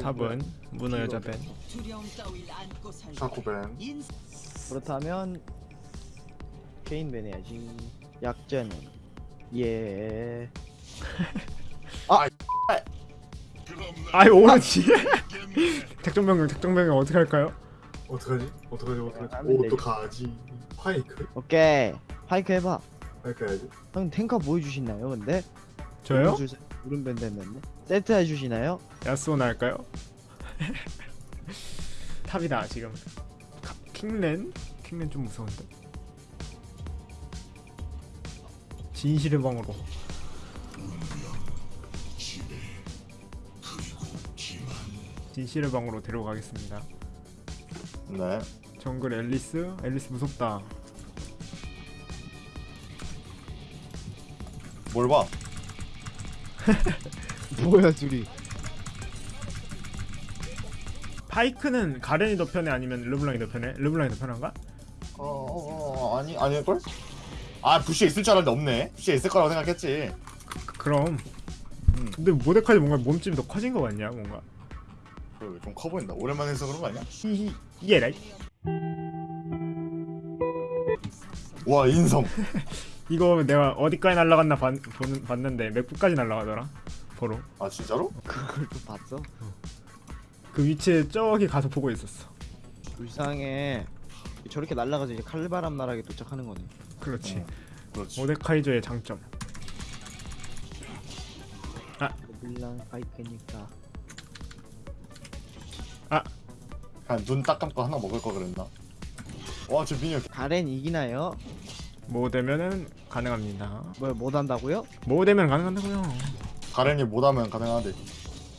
탑은 문어 여자 밴 샤코벤 인 그렇다면 케인 베네야지 약자는 예 아이 오르지 작전 변경 작전 변경 어떻게 할까요? 어떡하지? 어떡하지? 어떡하지? 되지. 어떡하지? 파이크? 오케이 파이크 해봐 파이크 해야지 형 탱커 보여주시나요 근데? 저요? 오른밴 됐는데 세트 해주시나요? 야스오나 할까요? 탑이다 지금 가- 킹렌? 킹렌 좀 무서운데 진실의 방으로 진실의 방으로 데려가겠습니다 네 정글 앨리스? 앨리스 무섭다 뭘 봐? 뭐야 둘이? 파이크는 가렌이 더 편해? 아니면 르블랑이 더 편해? 르블랑이 더 편한가? 어, 어, 어 아니 아닐걸? 아 부시에 있을 줄 알았는데 없네. 부시에 있을 거라고 생각했지. 그, 그럼. 음. 근데 모데카이 뭔가 몸집이 더 커진 거 같냐 뭔가? 좀커 보인다. 오랜만에 해서 그런 거 아니야? 히히 이게 라이. 와 인성. 이거 내가 어디까지 날라갔나 봤는데 맥북까지 날라가더라 보러 아 진짜로? 그걸 또 봤어? 그 위치에 저기 가서 보고 있었어 불쌍해 저렇게 날아가서 이제 칼바람 나락에 도착하는 거네 그렇지 어. 그렇지 모데카이저의 장점 밀랑 파이크니까 그냥 눈 딱 감고 하나 먹을 거 그랬나? 와저 미니언 가렌 이기나요? 뭐 되면은 가능합니다 뭘 못한다고요? 뭐 되면 가능한다고요 가렌이 못하면 가능하대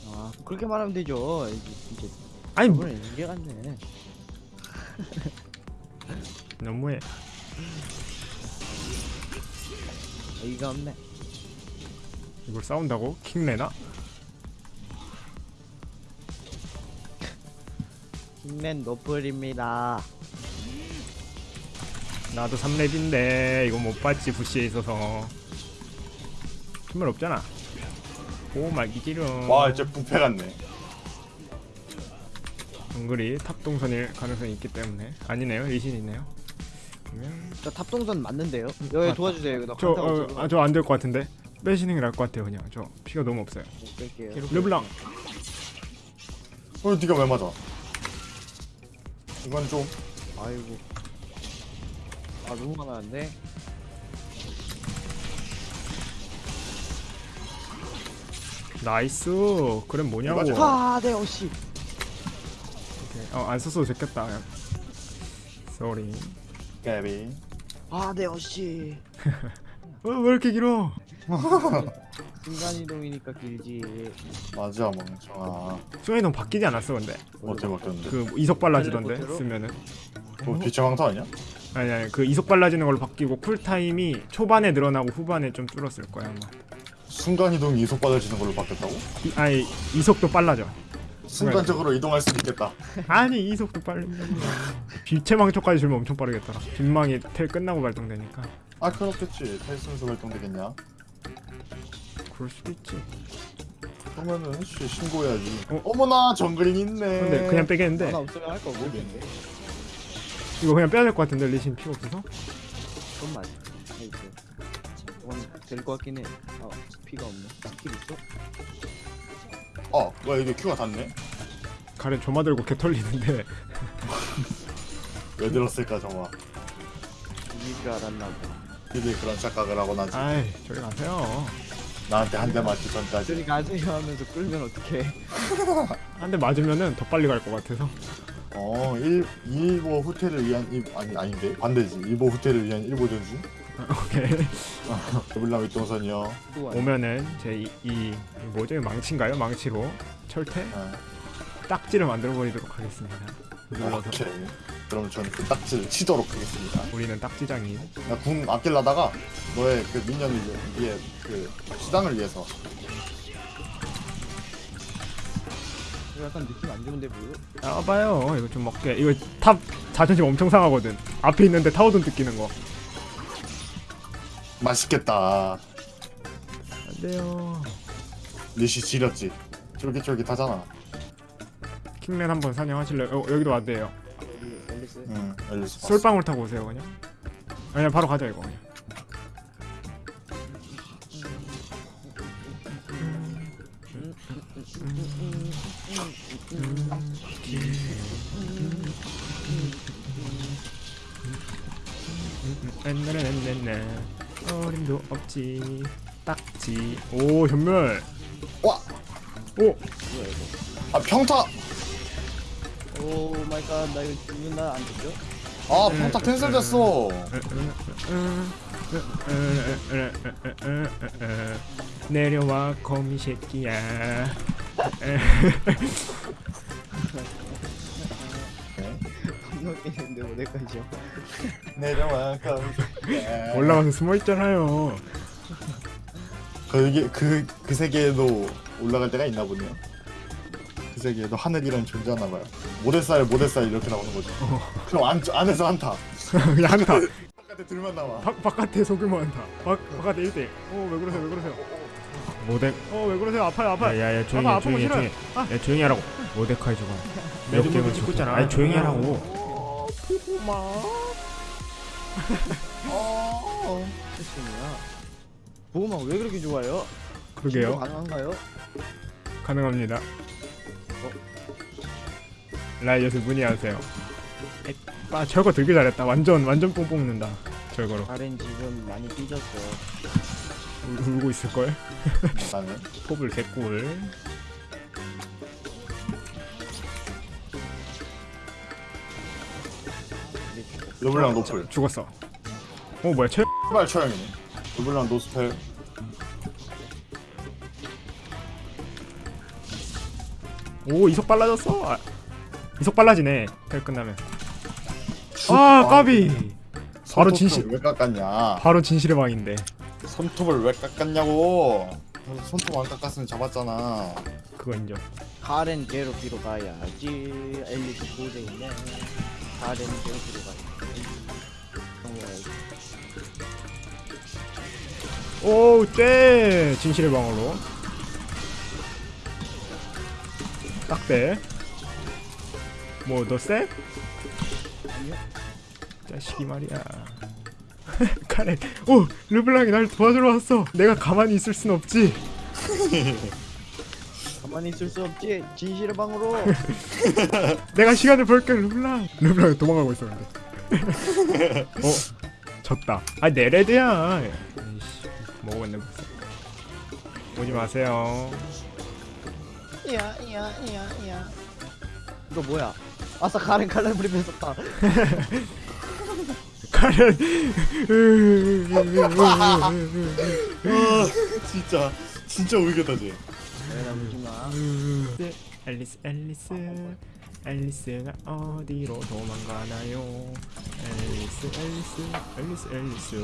아 그렇게 말하면 되죠. 이제 이제 아니 뭐, 이번엔 이겨갔네. 너무해. 어이가 없네. 이걸 싸운다고? 킹레나? 킹맨 노플입니다. 나도 3렙인데 이거 못 봤지 부시에 있어서. 정말 없잖아 오 말기지름 와 이제 부패 같네. 정글이 탑동선일 가능성이 있기 때문에. 아니네요. 리신이네요. 그러면 저 탑동선 맞는데요? 여기 맞다. 도와주세요. 나 저, 어, 아, 저 안 될 것 같은데? 빼시는 게 나을 것 같아요 그냥. 저 피가 너무 없어요. 못 뺄게요. 르블랑. 어 니가 왜 맞아? 이건 좀. 아이고. 아 너무 많았는데 nice. 그럼 뭐냐고. 아네 어씨. 어안 썼어도 됐겠다. sorry 까비 아네 어씨. 어왜 이렇게 길어? 순간이동이니까 길지. 맞아 멍청아. 순간이동 바뀌지 않았어 근데? 어떻게 바뀌었는데? 그 이속 빨라지던데? 쓰면은? 뭐 비체광타 아니야? 아니 아니 그 이속 빨라지는 걸로 바뀌고 쿨타임이 초반에 늘어나고 후반에 좀 줄었을 거야 아마 순간이동이 이속 받아지는 걸로 바뀌었다고? 이, 아니 이속도 빨라져. 순간적으로 이동할 수 있겠다. 아니 이속도 빨라져 빛체망초까지 줄면 엄청 빠르겠더라. 빛망이 텔 끝나고 발동되니까. 아 그렇겠지. 탈순수 활동되겠냐? 그럴 수도 있지. 그러면은 씨, 신고해야지. 어? 어? 머나 정글인 있네. 근데 그냥 빼겠는데. 하나 없으면 할거 모르겠네 이거 그냥 빼야 될 것 같은데 리신 피가 없어서? 이건 될거 같긴 해. 아, 피가 없네. 스킬 있어? 어 뭐야 이게 큐가 닿네? 가래 조마 들고 개 털리는데. 왜 들었을까 정화? 이길 줄 알았나 봐 니들이 그런 착각을 하고 나지. 아이 저리 가세요. 나한테 한 대 맞기 전까지. 저리 가세요 하면서 끌면 어떡해. 한 대 맞으면은 더 빨리 갈 것 같아서. 어 일, 일보 후퇴를 위한 일, 아니 아닌데? 반대지. 일보 후퇴를 위한 일보 전술 오케이. 더블랑 윗동선이요. 또 와요. 오면은 제이 이 뭐죠? 망치인가요? 망치로 철퇴? 아, 딱지를 만들어 버리도록 하겠습니다. 눌러서. 오케이. 그럼 저는 그 딱지를 치도록 하겠습니다. 우리는 딱지장인 나 궁 아낄라다가 너의 그 민년을 위해 그 수당을 위해서. 이거 약간 느낌 안 좋은데 보여? 나와봐요. 이거 좀 먹게. 이거 top 자존심 엄청 상하거든. 앞에 있는데 타워돈 뜯기는 거 맛있겠다 안 돼요 리시 지렸지 쫄깃쫄깃하잖아 킹맨 한번 사냥하실래요? 어, 여기도 앨리스 응 봤어. 솔방울 타고 오세요 그냥. 아니야 바로 가자 이거 그냥. 어림도 없지. 딱지. 오 전멸. 와! 오! 아 평타! oh my god 나 이거 죽는다 안 죽죠? 아 평타 cancel 됐어. 내려와 거미 새끼야 건너뛰는데 어디까지요? 내려와 가 올라가서 숨어 있잖아요. 거기 그, 그 세계에도 올라갈 때가 있나 보네요. 그 세계에도 하늘이란 존재하나 봐요. 모델살 모델살 이렇게 나오는 거죠. 그럼 안, 안에서 한타. 그냥 한타. 바깥에 둘만 남아 바, 바깥에 속으면 한타. 바, 바깥에 1대. 어왜 그러세요 왜 그러세요? 모덱 어왜 그러세요? 아파요 아파요. 야야야 조용히 해 조용히 해 조용히. 해. 조용히 하라고. 모데카이 저거. 몇 개월 찍고 있잖아. 아니 조용히 하라고 어, 피부마. 어. 패션이야 보호막 왜 그렇게 좋아요? 그러게요. 가능한가요? 가능합니다. 라이엇을 문의하세요? 아 저거 되게 잘했다. 완전 완전 뽕 뽑는다 저거로. 가렌 지금 많이 삐졌어 울- 울고 있을 걸? 나는? 포블 개꿀 르블랑 노플. 죽었어. 어 뭐야 최 출발 처형이네 르블랑 no spell. 오 이속 빨라졌어? 아, 이속 빨라지네 텔 끝나면. 아 까비. 바로 진실. 왜 깎았냐? 바로 진실의 방인데. 손톱을 왜 깎았냐고. 손톱 안 깎았으면 잡았잖아. 그거 인정. 가렌 괴롭히러 가야지. 앨리스 고생이네. 가렌 괴롭히러 가야지 오떼 진실의 방으로. 딱대 뭐너 쎄? 자식이 말이야. 카렌. 오! 르블랑이 날 도와주러 왔어. 내가 가만히 있을 순 없지. 가만히 있을 수 없지. 진실의 방으로. 내가 시간을 벌게 르블랑. 르블랑 도망가고 있어 근데. 어? 졌다. 아 내레드야 벌써 오지 마세요. 야야야야. 이거 뭐야? 아싸 가렌 칼날부리 뺏었다 가렌. 진짜. 진짜 울겠다 쟤. 앨리스 앨리스. 앨리스가 어디로 도망가나요? 앨리스 앨리스 앨리스 앨리스.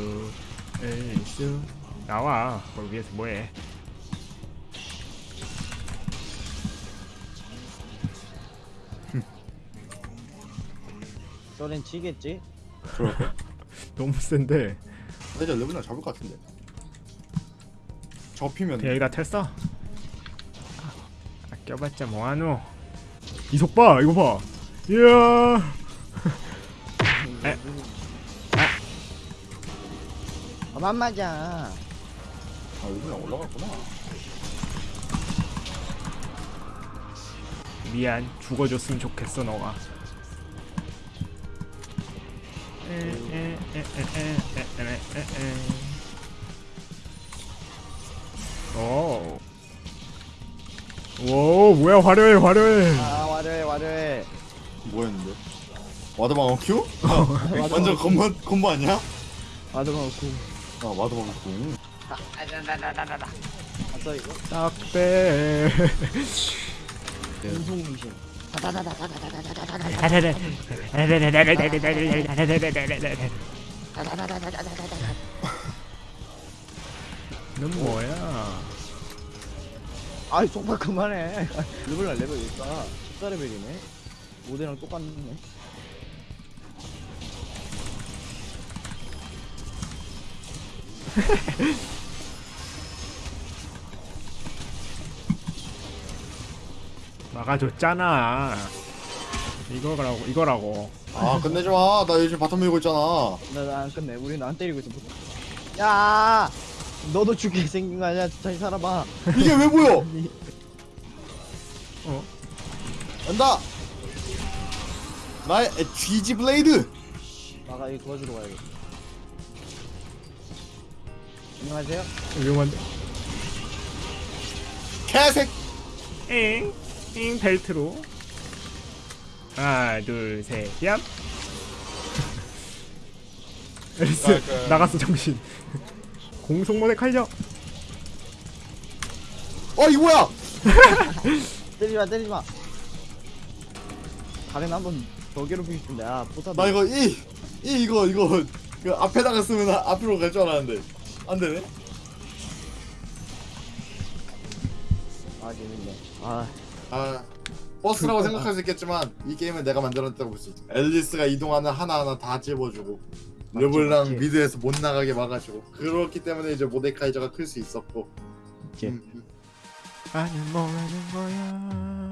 앨리스 나와. 거기 위에서 뭐해? 저렌 치겠지? 그럴까? 너무 센데. 이제 르블랑 잡을 것 같은데. 접히면. 여기다 텔 써? 아껴봤자 뭐하노? 이속 봐 이거 봐. 이야. 에. 그만 맞아 아 르블랑 올라갔구나 미안 죽어줬으면 좋겠어 너가 오. 오 뭐야 화려해 화려해 아 화려해 화려해 뭐였는데? 와드방 어 큐? 완전 콤보 콤보 아니야? 아드방 구아 와드방 어 큐 아싸 이거. 딱대 운송 미신 넌 뭐야? 아이 속박 그만해. 르블랑 레벨 올까 14레벨이네. 모데랑 똑같네 막아줬잖아 이거라고 이거라고 아 끝내지 마. 나 요즘 bottom 밀고 있잖아. 나안 끝내. 우리 나안 때리고 있어. 야, 너도 죽게 생긴 거 아니야? 다시 살아봐. 이게 왜 보여? 어? 간다. 나의 GG 블레이드. 나가 이거 도와주러 가야겠다. 안녕하세요. 위험한데 개색. 엥, 엥 벨트로 하나 둘셋얍 앨리스 아, 그- 나갔어 정신 공속 모데 칼려 어 이거 뭐야? 때리지 마, 때리지 마. 가렌 한번 더 괴롭히고 싶은데 아 포탑. 나 이거 이, 이 이거 이거 그 앞에다가 쓰면 아- 앞으로 갈 줄 알았는데 안 되네. 아 재밌네. 아 아 버스라고 생각할 수 있겠지만 이 게임은 내가 만들었다고 볼 수 있지. 앨리스가 이동하는 하나하나 다 찝어주고 맞지, 르블랑 맞지. 미드에서 못 나가게 막아주고 그렇기 때문에 이제 모데카이저가 클 수 있었고. 음, 음. 나는 뭐라는 거야